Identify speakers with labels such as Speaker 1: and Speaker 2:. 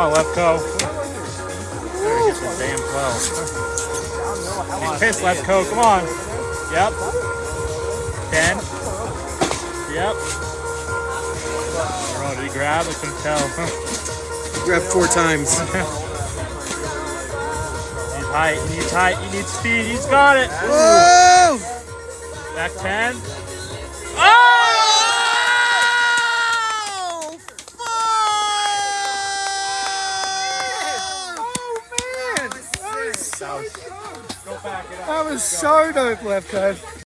Speaker 1: on, Lefko. Better get this damn flow. Be pissed, Lefko. Come on. Yep. Ten. Yep. Oh, did he grab? I couldn't tell.
Speaker 2: Grab four times.
Speaker 1: He's height. He needs height. He needs speed. He's got it.
Speaker 2: Whoa!
Speaker 1: Back ten. Oh!
Speaker 2: Oh man!
Speaker 1: That was, go back it up.
Speaker 2: That was so dope, left hand.